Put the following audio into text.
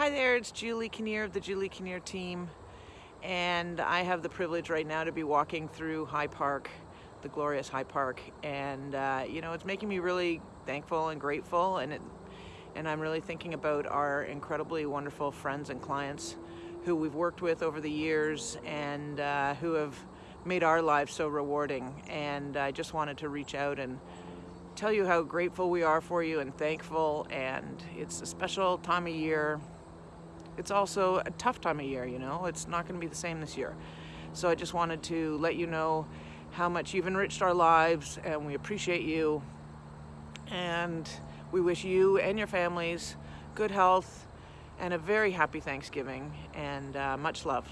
Hi there, it's Julie Kinnear of the Julie Kinnear team and I have the privilege right now to be walking through High Park, the glorious High Park and uh, you know it's making me really thankful and grateful and it, and I'm really thinking about our incredibly wonderful friends and clients who we've worked with over the years and uh, who have made our lives so rewarding and I just wanted to reach out and tell you how grateful we are for you and thankful and it's a special time of year it's also a tough time of year, you know, it's not going to be the same this year. So I just wanted to let you know how much you've enriched our lives and we appreciate you. And we wish you and your families good health and a very happy Thanksgiving and uh, much love.